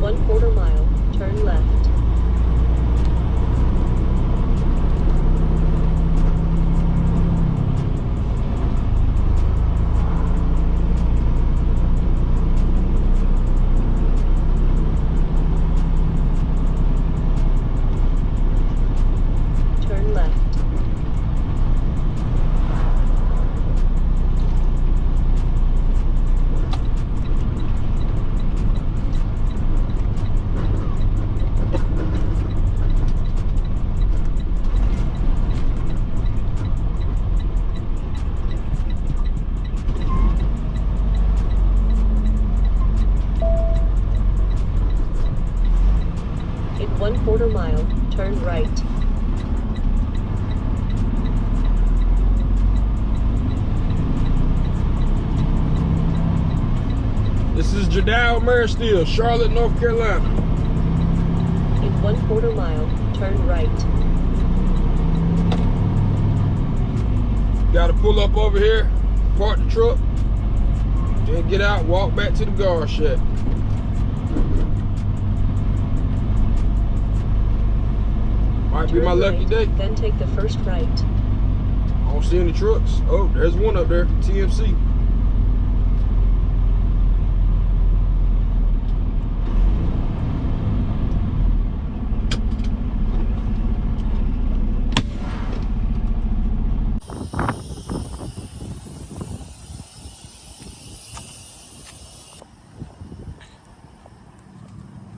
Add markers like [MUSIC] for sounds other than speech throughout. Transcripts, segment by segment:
One quarter mile, turn left. quarter mile, turn right. This is Gerdau Ameristeel, Charlotte, North Carolina. In one quarter mile, turn right. Gotta pull up over here, park the truck, then get out, walk back to the guard shack. Might be my lucky day. Then take the first right. I don't see any trucks. Oh, there's one up there, TMC.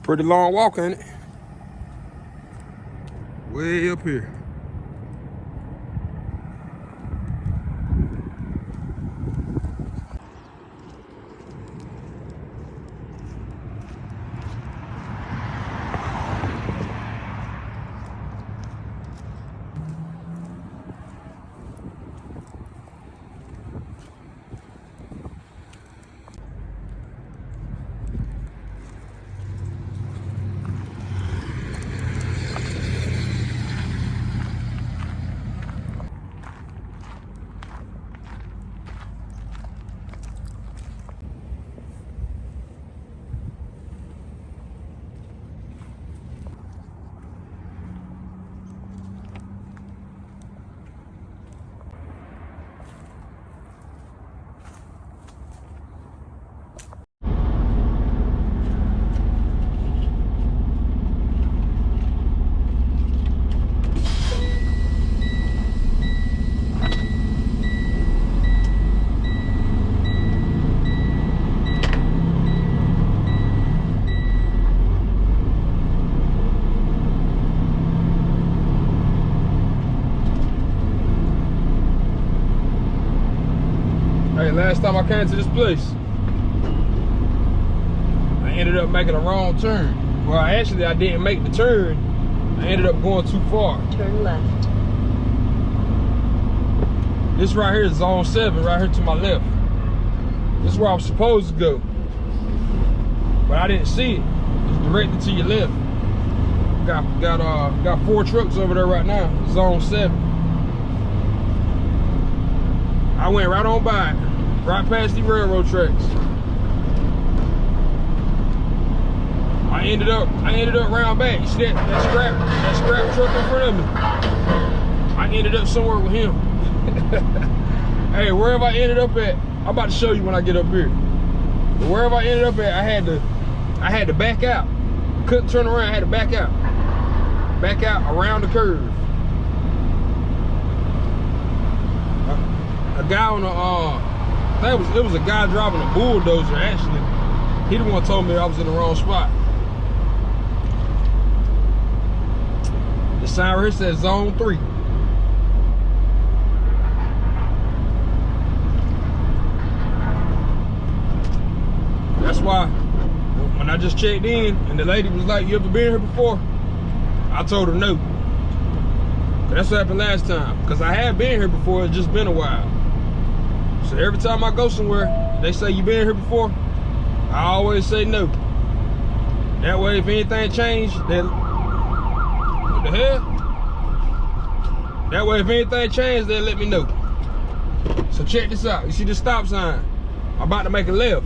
Pretty long walk, ain't it? Way up here. Hey, last time I came to this place, I ended up making a wrong turn. Well, actually, I didn't make the turn. I ended up going too far. Turn left. This right here is zone seven, right here to my left. This is where I was supposed to go. But I didn't see it. It's directed to your left. Got got uh got four trucks over there right now. Zone seven. I went right on by, it, right past the railroad tracks. I ended up I ended up round back. You see that, that scrap that scrap truck in front of me? I ended up somewhere with him. [LAUGHS] hey, wherever I ended up at, I'm about to show you when I get up here. But wherever I ended up at, I had to I had to back out. Couldn't turn around, I had to back out. Back out around the curve. A, a guy on a uh Was it was a guy driving a bulldozer actually. He the one told me I was in the wrong spot. The sign here says zone three. That's why when I just checked in and the lady was like, you ever been here before? I told her no. That's what happened last time. Cause I had been here before, it's just been a while. So every time I go somewhere, they say you been here before, I always say no. That way if anything changed, then what the hell? That way if anything changed, they'll let me know. So check this out. You see the stop sign? I'm about to make a left.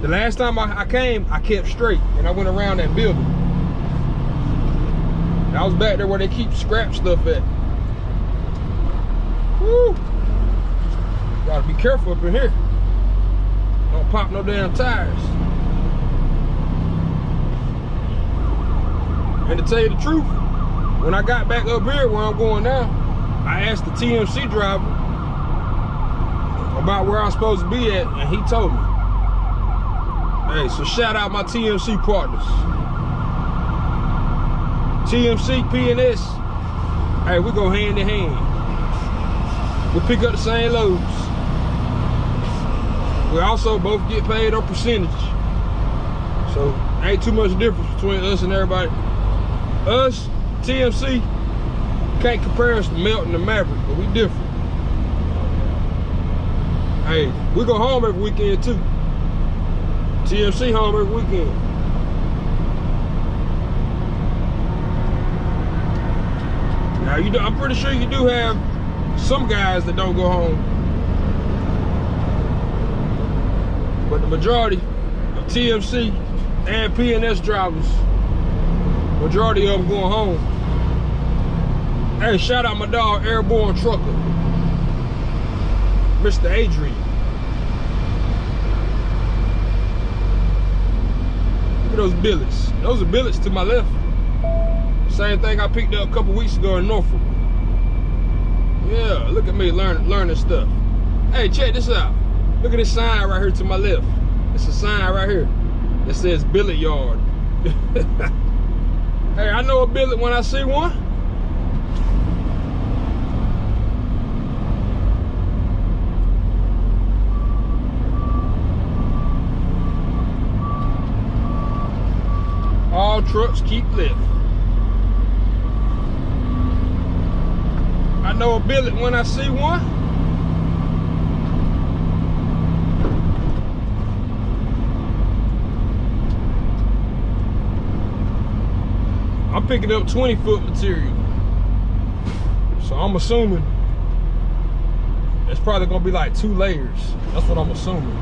The last time I, I came, I kept straight and I went around that building. And I was back there where they keep scrap stuff at. Woo! Gotta be careful up in here. Don't pop no damn tires. And to tell you the truth, when I got back up here where I'm going now, I asked the TMC driver about where I'm supposed to be at, and he told me. Hey, so shout out my TMC partners. TMC, PNS. Hey, we go hand in hand. We pick up the same loads. We also both get paid on percentage. So ain't too much difference between us and everybody. Us, TMC, can't compare us to Melton and Maverick, but we different. Hey, we go home every weekend too. TMC home every weekend. Now you do, I'm pretty sure you do have some guys that don't go home. But the majority of TMC and PNS drivers, majority of them going home. Hey, shout out my dog, Airborne Trucker, Mr. Adrian. Look at those billets. Those are billets to my left. Same thing I picked up a couple weeks ago in Norfolk. Yeah, look at me learning learning stuff. Hey, check this out. Look at this sign right here to my left. It's a sign right here that says billet yard. [LAUGHS] hey, I know a billet when I see one. All trucks keep lifting. I know a billet when I see one. Picking up 20 foot material. So I'm assuming it's probably gonna be like two layers. That's what I'm assuming.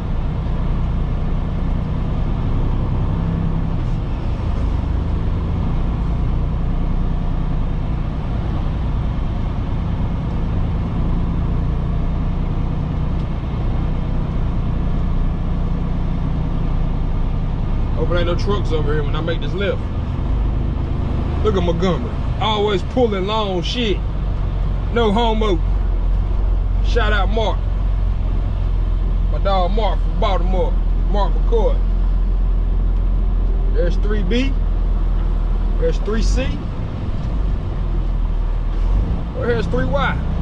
Hope there ain't no trucks over here when I make this lift. Look at Montgomery. Always pulling long shit. No homo. Shout out Mark. My dog Mark from Baltimore. Mark McCoy. There's 3B. There's 3C. Well, here's 3Y.